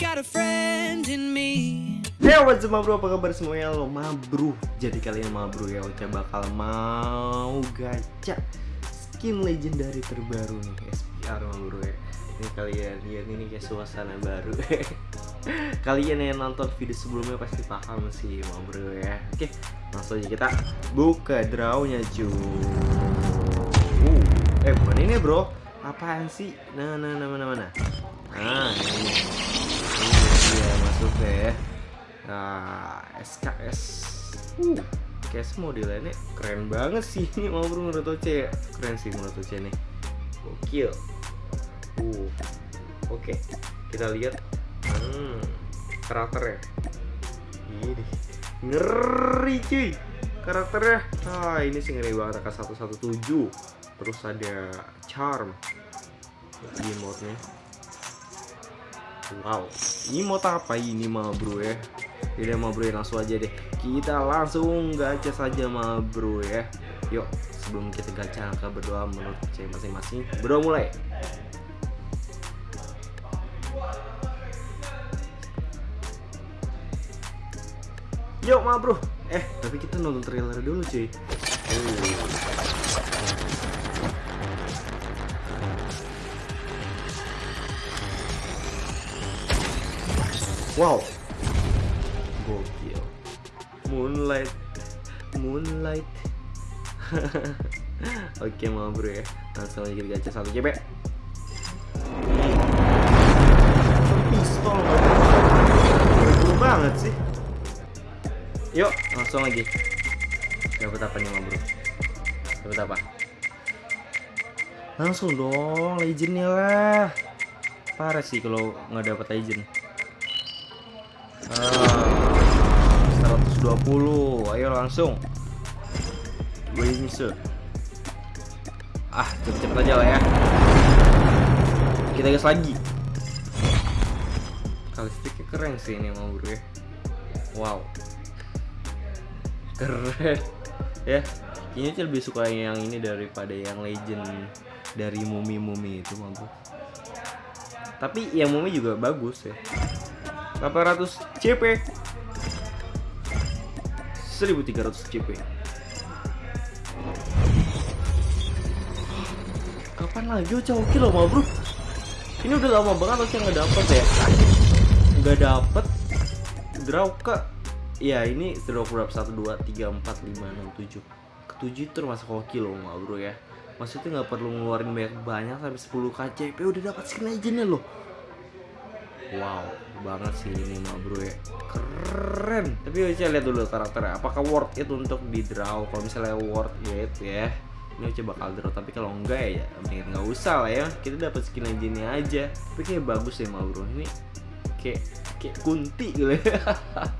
got a friend in me. Hey what's up bro, apa kabar semuanya? Lo mabru Jadi kalian mabru ya, Ocha bakal mau gacha Skin legendary terbaru nih, SPR mabru ya. Ini kalian lihat ini kayak suasana baru. Kalian yang nonton video sebelumnya pasti paham sih mabru ya. Oke, langsung aja kita buka drawnya cuy uh, Eh bukan ini bro, apaan sih? Nah, nah, nah, mana, mana? Nah, ini Ini dia masuknya ya Nah, SKS. Uh, KS modelnya keren banget sih ini mau menurut Oce ya. Keren sih menurut Oce nih. Gokil. Uh. Oke, kita lihat hmm, karakternya. Ini ngeri cuy karakternya. Ah, ini sih ngeri banget AK117. Terus ada charm di mode-nya. Wow, ini mau apa ini mah bro ya? Jadi mau bro langsung aja deh. Kita langsung gacha saja mah bro ya. Yuk, sebelum kita gacha angka berdoa menurut saya masing-masing. Berdoa mulai. Yuk mah bro. Eh, tapi kita nonton trailer dulu cuy. Oh. Wow. Gokil. Moonlight. Moonlight. Oke, mau bro ya. Langsung aja kita gacha satu CP. Pistol Betul banget sih. Yuk, langsung lagi. Dapat apa nih, mau bro? Dapat apa? Langsung dong, legendnya lah. Parah sih kalau nggak dapat legend. Ah, 120 ayo langsung. Gue bisa ah cepet-cepet aja lah ya. Kita gas lagi. Kalistiknya keren sih ini mau bro ya. Wow. Keren. Ya kayaknya sih lebih suka yang ini daripada yang legend dari mumi-mumi itu bro. Tapi yang mumi juga bagus ya 800 CP 1300 CP kapan lagi loh mau bro ini udah lama banget Ocha nggak dapet ya. Nggak dapet. Draw ke ya ini draw berapa 1 2 3 4 5 6 7 ketujuh itu termasuk hoki loh mau bro ya. Maksudnya nggak perlu ngeluarin banyak banyak sampai 10 KCP udah dapat skin legendnya loh. Wow, banget sih ini mah bro ya. Keren. Tapi saya lihat dulu karakternya. Apakah worth it untuk di draw? Kalau misalnya worth it ya, ini coba draw. Tapi kalau enggak ya, mending nggak usah lah ya. Kita dapat skin legendnya aja. Tapi kayak bagus ya mah bro. Ini kayak kayak kunti gitu ya.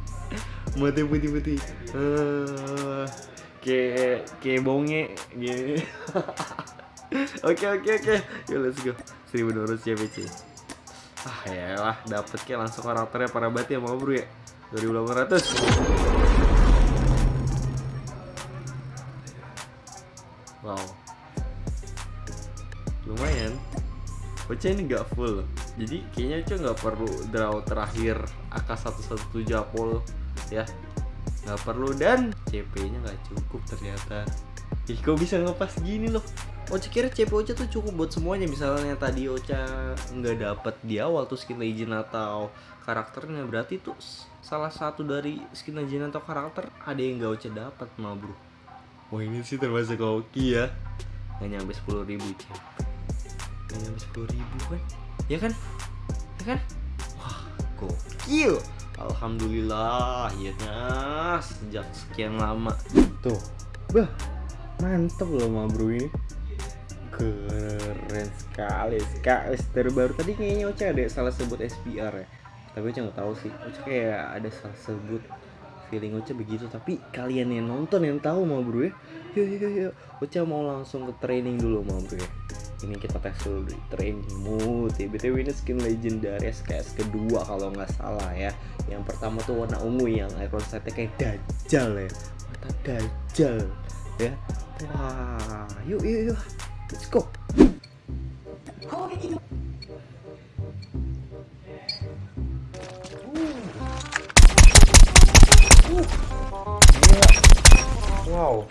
Mati putih-putih. Uh, kayak kayak bonge gitu. Oke oke oke. Yo let's go. 1200 CPC ah ya lah dapet kayak langsung karakternya para banget ya mau bro ya. 2800 wow. Lumayan. Ocha ini nggak full. Jadi kayaknya Ocha nggak perlu draw terakhir AK117 Apol ya. Nggak perlu. Dan CP nya nggak cukup ternyata. Ih, kok bisa ngepas gini loh Ocha kira CP Ocha tuh cukup buat semuanya. Misalnya tadi Ocha nggak dapet di awal tuh skin legend atau karakternya berarti tuh salah satu dari skin legend atau karakter ada yang gak Ocha dapat mah bro. Wah ini sih termasuk hoki ya. Nggak nyampe sepuluh ribu CP nggak nyampe sepuluh ribu kan? Ya kan? Ya kan? Wah gokil. Alhamdulillah akhirnya sejak sekian lama. Tuh. Bah mantep loh ma bro ini keren sekali SKS terbaru tadi kayaknya Ocha ada salah sebut SPR ya. Tapi Ocha nggak tahu sih. Ocha kayak ada salah sebut feeling Ocha begitu. Tapi kalian yang nonton yang tahu ma bro ya. Yuk yuk yuk Ocha mau langsung ke training dulu ma bro ya. Ini kita tes dulu di training mode ya. btw ini skin legendary SKS kedua kalau nggak salah ya. Yang pertama tuh warna ungu yang icon setnya kayak dajjal ya. Mata dajjal ya. Wah yuk yuk yuk let's go. Wow.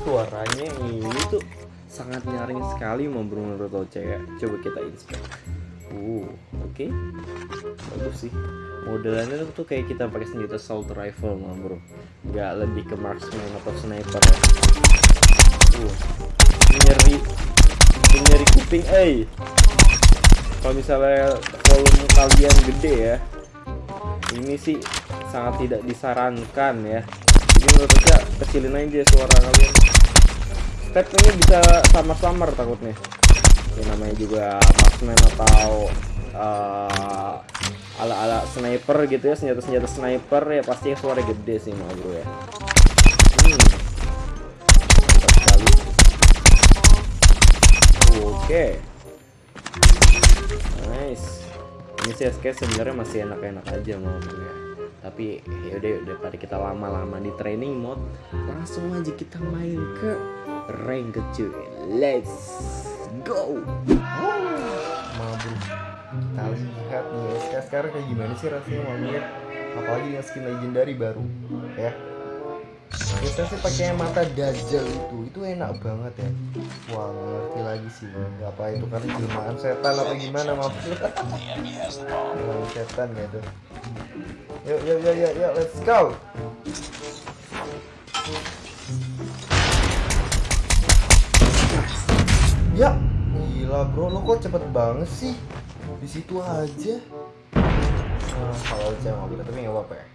Suaranya ini tuh sangat nyaring sekali menurut Oce ya. Coba kita inspect. Uh, oke. Bagus sih. Modelannya tuh kayak kita pakai senjata assault rifle mah bro. Nggak lebih ke marksman atau sniper ya. Uh, nyeri, nyeri kuping, eh. Kalau misalnya volume kalian gede ya, ini sih sangat tidak disarankan ya. Jadi menurut saya kecilin aja suara kalian. Stepnya bisa samar-samar takutnya. Ya namanya juga marksman atau uh, ala-ala sniper gitu ya senjata-senjata sniper ya pasti suara gede sih mah bro ya oke. Nice. Ini sih SK sebenarnya masih enak-enak aja mau ya tapi yaudah daripada kita lama-lama di training mode langsung aja kita main ke rank kecil let's go. Mabuk. Kita lihat nih SK sekarang kayak gimana sih rasanya mabuk apalagi dengan skin legendary baru ya kita sih pakai mata dajjal itu itu enak banget ya. Wah nggak ngerti lagi sih apa itu karena jelmaan setan apa gimana maaf jelmaan setan gitu yuk yuk yuk yuk yuk let's go. Ya gila bro. Lo kok cepet banget sih? Di situ aja. Nah, kalau aja mobil tapi nggak apa-apa ya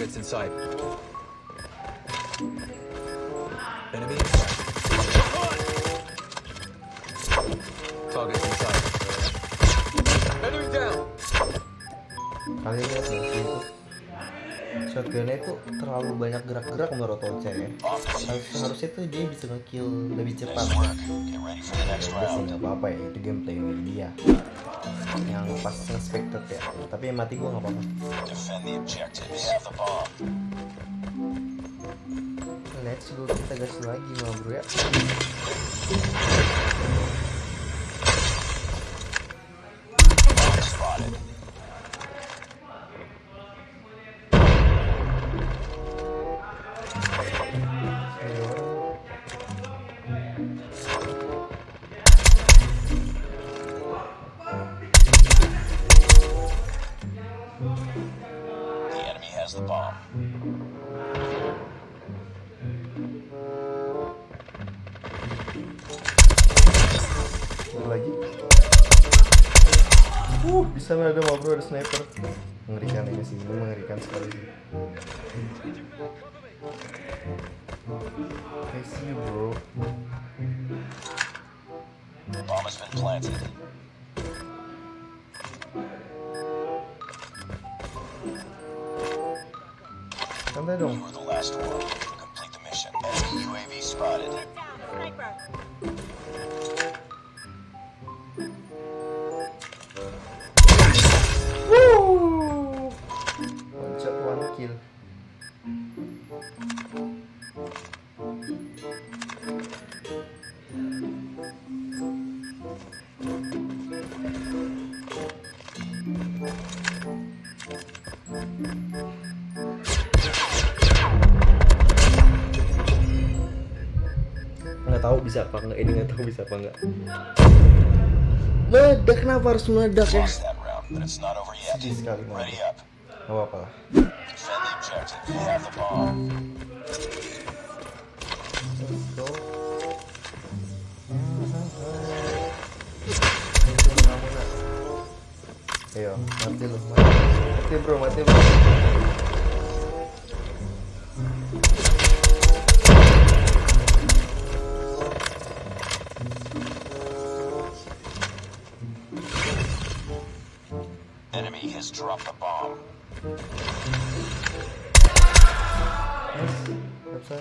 Targets in sight. Enemy in sight. Targets in sight. Enemy down. lihat nggak sih itu shotgunnya itu terlalu banyak gerak-gerak menurut Oce ya Harus, harusnya tuh dia bisa ngekill lebih cepat ya udah sih nggak apa-apa ya itu gameplay dia yang pas nge-spectate ya. Tapi yang mati gua nggak apa-apa. Let's go kita gas lagi mah bro ya. Spotted. Ada mah bro ada sniper mengerikan ini sih ini mengerikan sekali sih I see you bro bomb has been planted. santai dong You were the last one. Complete the mission. Enemy UAV spotted. Woo! Ini nggak tahu bisa apa nggak. Meledak kenapa harus meledak? Ya sedih sekali nggak lah. Bomb. let's go. Ayo, mati lu, mati. Mati bro, mati bro. Enemy has dropped the bomb. Nice, nggak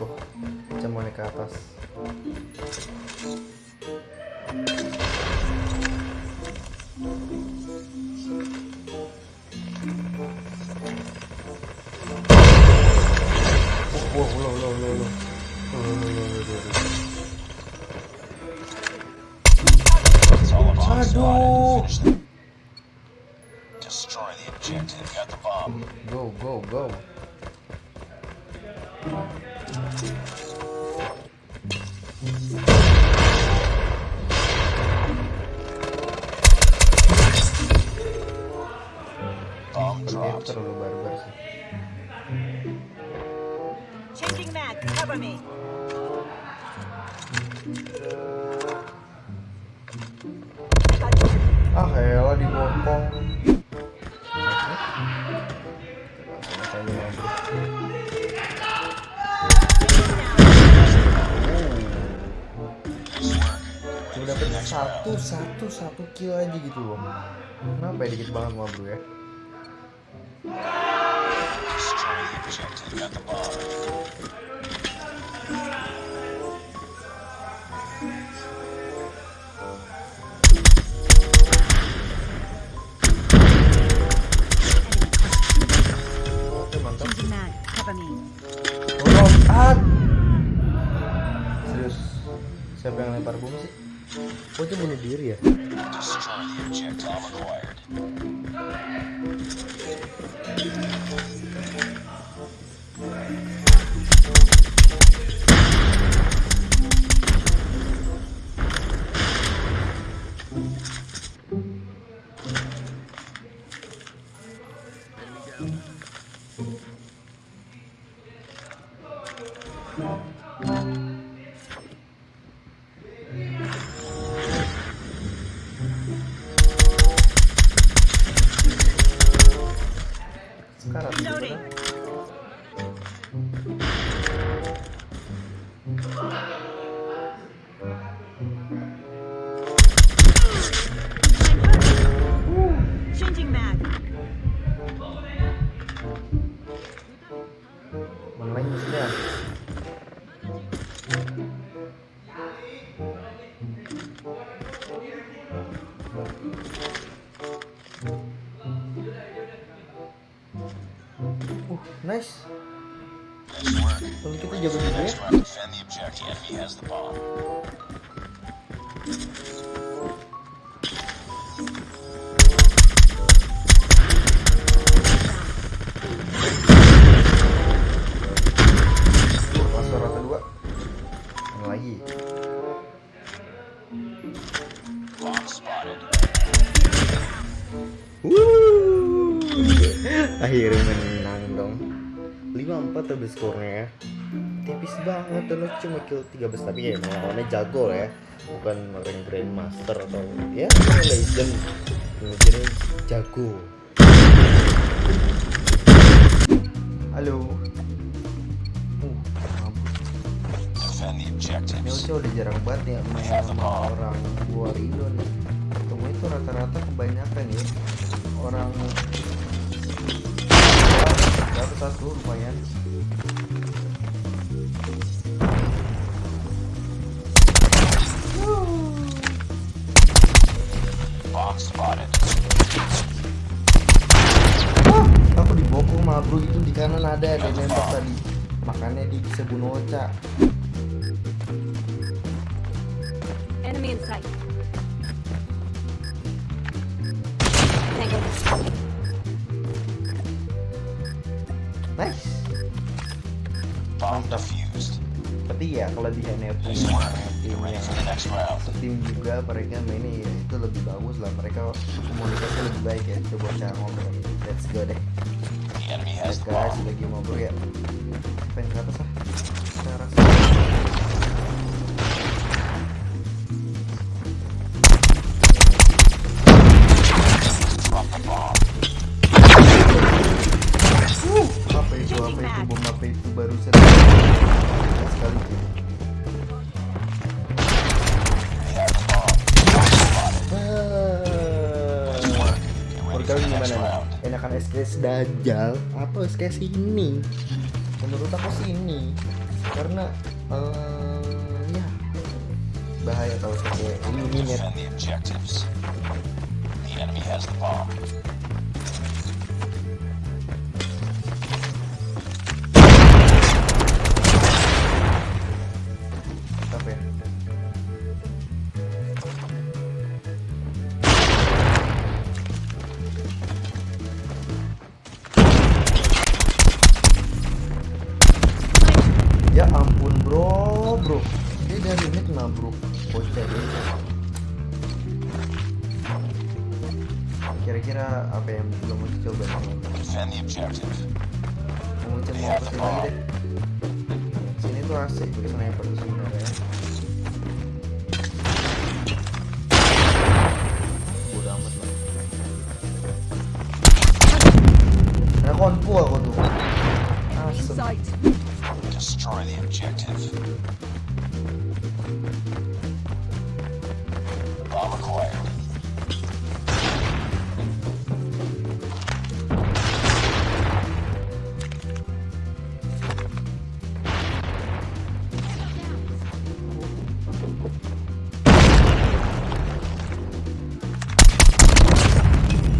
Mau naik ke atas. Wow, wow. Aduh. Finish them. Destroy the objective. Got the bomb. Go, go, go. Ah, elah dibokong. Cuma dapet satu, satu, satu kill aja gitu loh. Kenapa ya dikit banget mah bro ya? Destroy the objective. Got the bomb. Siapa yang lempar bom sih? Oh itu bunuh diri ya? Skornya ya. Tipis banget dan cuma kill 13 tapi ya emang lawannya jago lah ya. Bukan rank grandmaster atau ya legend. Legendnya jago. Halo. Uh, objectives. Ocha udah jarang banget ya main sama orang luar Indo nih. Ketemu itu rata-rata kebanyakan ya orang satu satu lumayan. Ada ada yang nembak tadi. Makanya dia bisa bunuh Ocha. Enemy in sight. Nice. Bomb defused. Tapi ya di Nice work. tim yang tim juga mereka mainnya ya itu lebih bagus lah mereka komunikasi lebih baik ya coba cara ngobrol let's go deh guys lagi ngobrol ya. Pengen ke atas lah SKS Dajjal atau SKS ini? Menurut aku sih ini Karena eh, ya bahaya kalau pakai ini net Kira-kira apa yang belum mau dicoba. Mau sih lagi deh? Sini tuh asik gue sniper tuh sebenarnya. Bodoh amat lah. Nah konfu aku tuh. Asem. Destroy the objective.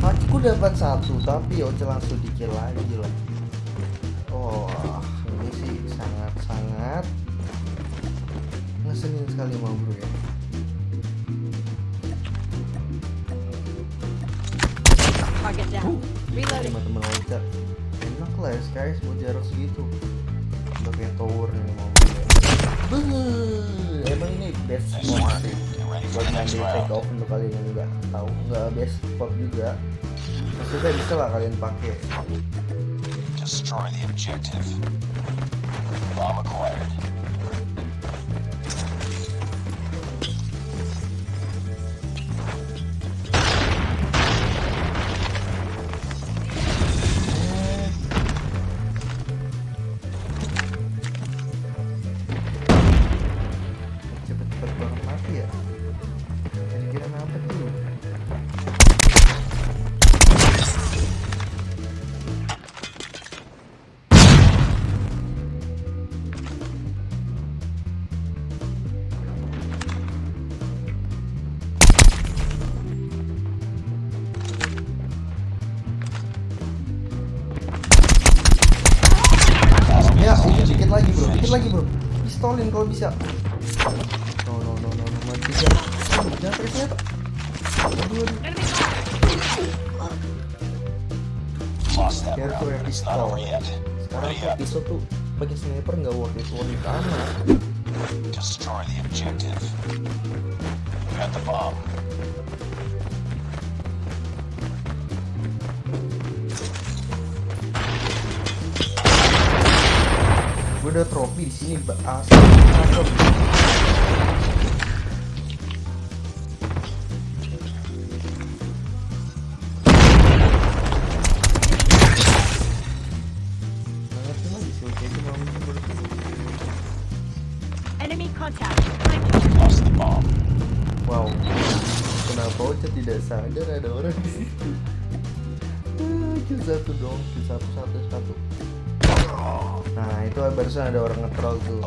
Aku dapat satu tapi Oce langsung dikill lagi lah. Oh, ini sih sangat-sangat ngeselin sekali mau bro ya. Target down. Reloading. Sama temen Oce enak lah ya guys buat jarak segitu. Udah kayak tower nih mau bro ya. Beuh, Emang ini best work. sih buat di take off untuk kalian yang nggak tahu nggak best spot juga maksudnya bisa lah kalian pakai Destroy the objective. Bomb acquired. Dikit lagi bro pistolin kalau bisa no no no no no mati ya jangan pakai senjata aduh aduh Lost that Careful round. ya, It's not pistol. sekarang up. pistol tuh pakai sniper nggak worth it worth it amat Destroy the objective. You got the bomb. Gue udah trofi di sini. Lost the bomb. wow. Kenapa Ocha tidak sadar ada orang di situ. Ah, kill satu dong kill satu satu satu barusan ada orang nge-troll tuh.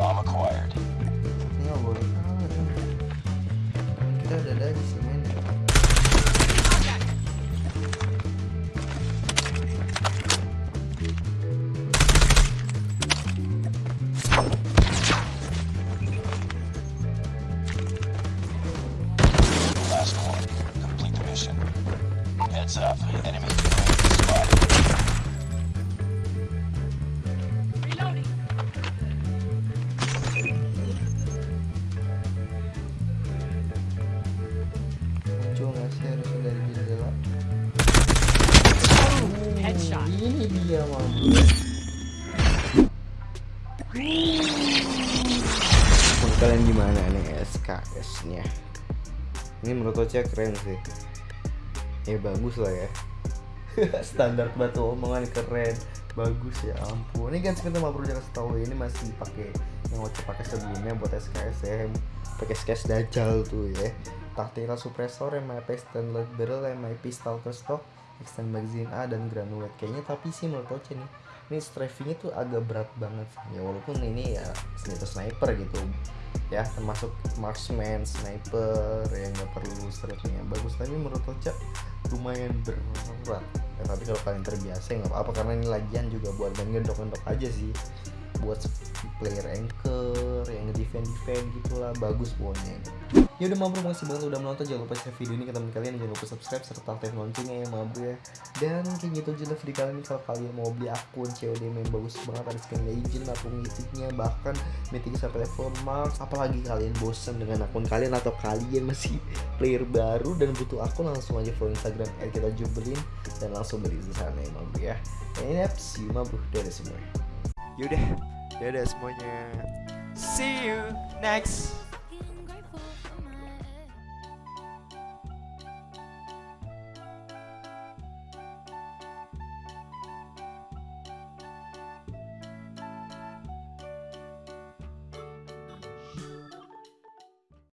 Ini menurut Ocha keren sih. Ya bagus lah ya. Standar batu omongan keren. Bagus ya ampun. Ini kan mau perlu kasih tahu ini masih pakai yang Ocha pakai sebelumnya buat SKS ya. Pakai SKS Dajjal tuh ya. Tactical suppressor MIP stainless barrel MIP stalker stock extend magazine A dan granulat. Kayaknya tapi sih menurut Oce nih ini strafingnya tuh agak berat banget ya walaupun ini ya senjata sniper gitu. Ya termasuk marksman sniper yang nggak perlu strafingnya. Bagus tapi menurut Oce lumayan berat. Ya, tapi kalau kalian terbiasa nggak apa-apa. Karena ini lagian juga buat main gendok-gendok aja sih buat player anchor yang defend defend gitulah bagus pokoknya. Ya udah mabro makasih banget udah menonton. Jangan lupa share video ini ke teman kalian. Jangan lupa subscribe serta aktifin loncengnya ya mabro ya. Dan kayak gitu aja video kali ini. Kalau kalian mau beli akun COD main bagus banget ada skin legend atau mythicnya bahkan mythic sampai level max. Apalagi kalian bosan dengan akun kalian atau kalian masih player baru dan butuh akun langsung aja follow instagram kita jubelin dan langsung beli di sana ya mabro ya. Ini see you dari semua. Yaudah, dadah semuanya. See you next